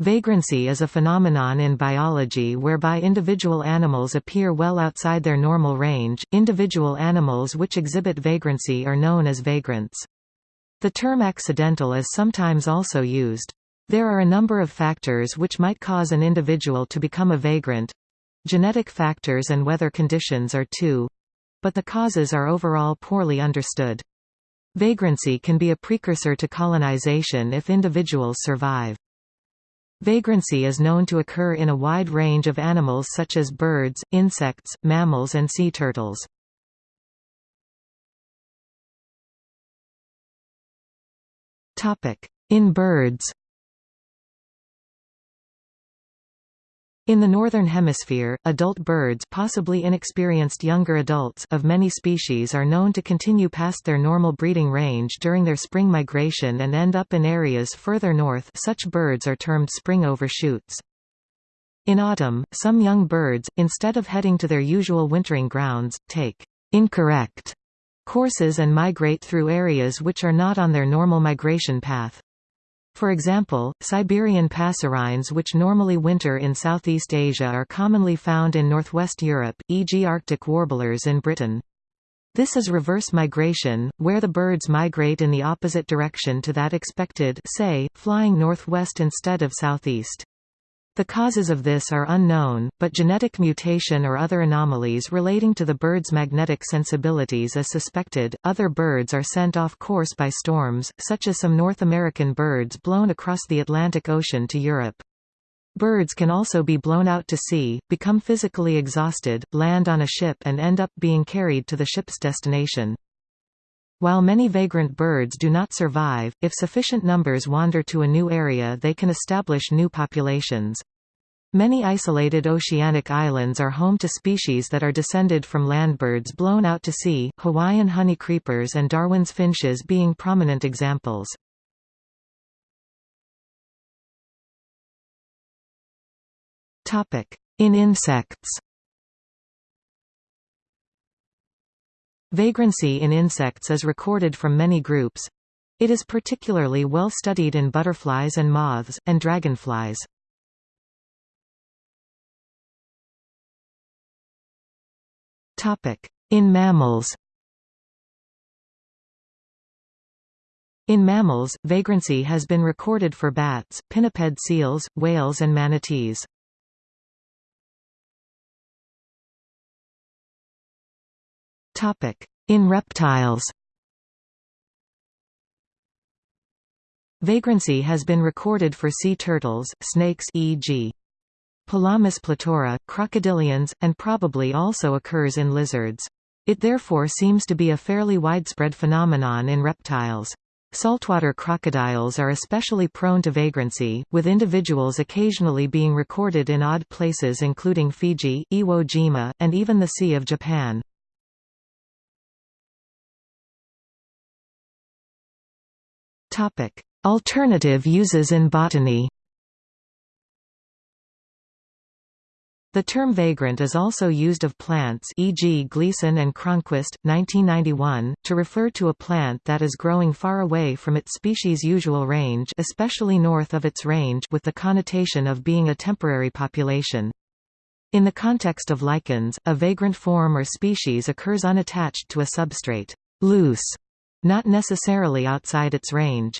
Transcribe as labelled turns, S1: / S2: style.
S1: Vagrancy is a phenomenon in biology whereby individual animals appear well outside their normal range. Individual animals which exhibit vagrancy are known as vagrants. The term accidental is sometimes also used. There are a number of factors which might cause an individual to become a vagrant. Genetic factors and weather conditions are two. But the causes are overall poorly understood. Vagrancy can be a precursor to colonization if individuals survive. Vagrancy is known to occur in a wide range of animals such as birds, insects, mammals and sea turtles. In birds In the Northern Hemisphere, adult birds possibly inexperienced younger adults of many species are known to continue past their normal breeding range during their spring migration and end up in areas further north such birds are termed spring overshoots. In autumn, some young birds, instead of heading to their usual wintering grounds, take incorrect courses and migrate through areas which are not on their normal migration path. For example, Siberian passerines which normally winter in Southeast Asia are commonly found in northwest Europe, e.g. Arctic warblers in Britain. This is reverse migration, where the birds migrate in the opposite direction to that expected say, flying northwest instead of southeast. The causes of this are unknown, but genetic mutation or other anomalies relating to the bird's magnetic sensibilities is suspected. Other birds are sent off course by storms, such as some North American birds blown across the Atlantic Ocean to Europe. Birds can also be blown out to sea, become physically exhausted, land on a ship and end up being carried to the ship's destination. While many vagrant birds do not survive, if sufficient numbers wander to a new area they can establish new populations. Many isolated oceanic islands are home to species that are descended from landbirds blown out to sea, Hawaiian honey creepers and Darwin's finches being prominent examples. In insects Vagrancy in insects is recorded from many groups. It is particularly well studied in butterflies and moths, and dragonflies. In mammals In mammals, vagrancy has been recorded for bats, pinniped seals, whales and manatees. In reptiles Vagrancy has been recorded for sea turtles, snakes e.g. Pelamis platura, crocodilians, and probably also occurs in lizards. It therefore seems to be a fairly widespread phenomenon in reptiles. Saltwater crocodiles are especially prone to vagrancy, with individuals occasionally being recorded in odd places including Fiji, Iwo Jima, and even the Sea of Japan. Alternative uses in botany. The term vagrant is also used of plants e.g. Gleason and Cronquist, 1991, to refer to a plant that is growing far away from its species' usual range especially north of its range with the connotation of being a temporary population. In the context of lichens, a vagrant form or species occurs unattached to a substrate loose not necessarily outside its range.